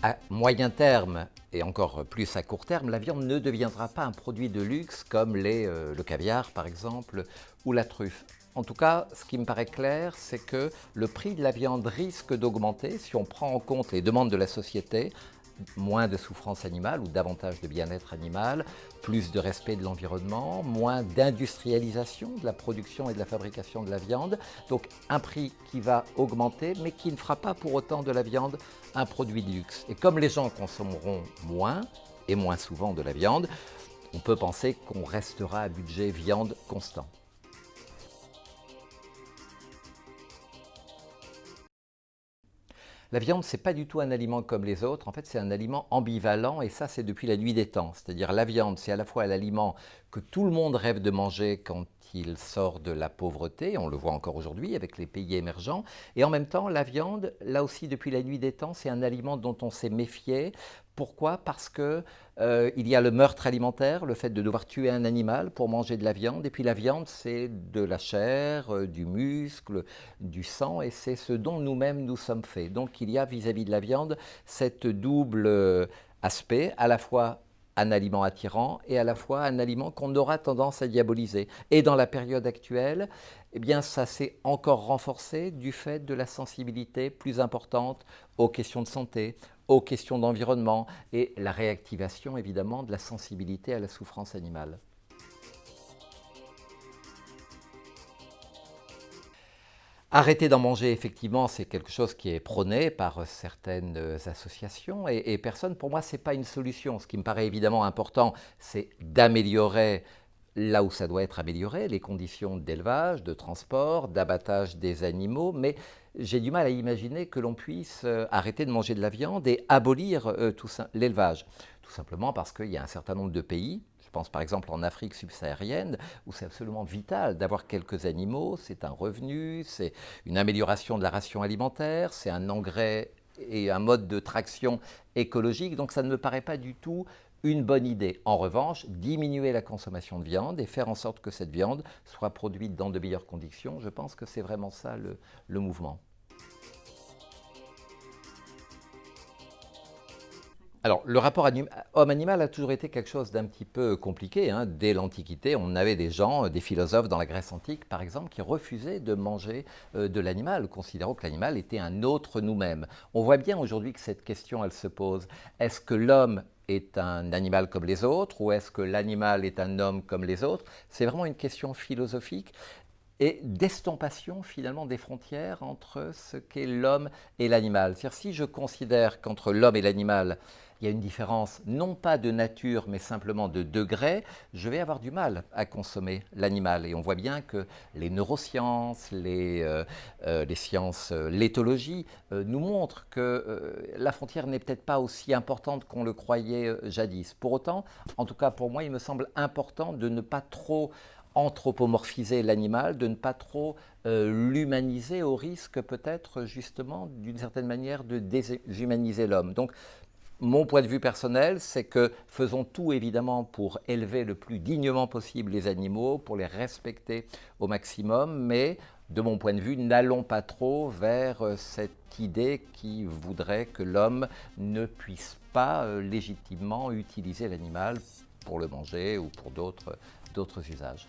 À moyen terme et encore plus à court terme, la viande ne deviendra pas un produit de luxe comme euh, le caviar par exemple ou la truffe. En tout cas, ce qui me paraît clair, c'est que le prix de la viande risque d'augmenter si on prend en compte les demandes de la société moins de souffrance animale ou davantage de bien-être animal, plus de respect de l'environnement, moins d'industrialisation de la production et de la fabrication de la viande. Donc un prix qui va augmenter mais qui ne fera pas pour autant de la viande un produit de luxe. Et comme les gens consommeront moins et moins souvent de la viande, on peut penser qu'on restera à budget viande constant. La viande, ce n'est pas du tout un aliment comme les autres. En fait, c'est un aliment ambivalent et ça, c'est depuis la nuit des temps. C'est-à-dire la viande, c'est à la fois l'aliment que tout le monde rêve de manger quand il sort de la pauvreté, on le voit encore aujourd'hui avec les pays émergents, et en même temps, la viande, là aussi depuis la nuit des temps, c'est un aliment dont on s'est méfié. Pourquoi? Parce qu'il euh, y a le meurtre alimentaire, le fait de devoir tuer un animal pour manger de la viande, et puis la viande, c'est de la chair, euh, du muscle, du sang, et c'est ce dont nous-mêmes nous sommes faits. Donc il y a vis-à-vis -vis de la viande cette double euh, aspect, à la fois un aliment attirant et à la fois un aliment qu'on aura tendance à diaboliser. Et dans la période actuelle, eh bien, ça s'est encore renforcé du fait de la sensibilité plus importante aux questions de santé, aux questions d'environnement et la réactivation évidemment de la sensibilité à la souffrance animale. Arrêter d'en manger, effectivement, c'est quelque chose qui est prôné par certaines associations et, personne. Pour moi, ce n'est pas une solution. Ce qui me paraît évidemment important, c'est d'améliorer là où ça doit être amélioré, les conditions d'élevage, de transport, d'abattage des animaux, mais j'ai du mal à imaginer que l'on puisse euh, arrêter de manger de la viande et abolir euh, l'élevage. Tout simplement parce qu'il y a un certain nombre de pays, je pense par exemple en Afrique subsaharienne, où c'est absolument vital d'avoir quelques animaux, c'est un revenu, c'est une amélioration de la ration alimentaire, c'est un engrais et un mode de traction écologique, donc ça ne me paraît pas du tout une bonne idée. En revanche, diminuer la consommation de viande et faire en sorte que cette viande soit produite dans de meilleures conditions, je pense que c'est vraiment ça le mouvement. Le rapport homme-animal a toujours été quelque chose d'un petit peu compliqué. Hein. Dès l'Antiquité, on avait des gens, des philosophes dans la Grèce antique, par exemple, qui refusaient de manger euh, de l'animal, considérant que l'animal était un autre nous-mêmes. On voit bien aujourd'hui que cette question, se pose. Est-ce que l'homme est un animal comme les autres ou est-ce que l'animal est un homme comme les autres? C'est vraiment une question philosophique et d'estompation finalement des frontières entre ce qu'est l'homme et l'animal. C'est-à-dire si je considère qu'entre l'homme et l'animal, il y a une différence non pas de nature mais simplement de degré, je vais avoir du mal à consommer l'animal. Et on voit bien que les neurosciences, les, euh, euh, sciences, euh, l'éthologie nous montrent que la frontière n'est peut-être pas aussi importante qu'on le croyait jadis. Pour autant, en tout cas pour moi, il me semble important de ne pas trop anthropomorphiser l'animal, de ne pas trop euh, l'humaniser au risque peut-être justement d'une certaine manière de déshumaniser l'homme. Donc mon point de vue personnel, c'est que faisons tout évidemment pour élever le plus dignement possible les animaux, pour les respecter au maximum, mais de mon point de vue, n'allons pas trop vers euh, cette idée qui voudrait que l'homme ne puisse pas euh, légitimement utiliser l'animal pour le manger ou pour d'autres usages.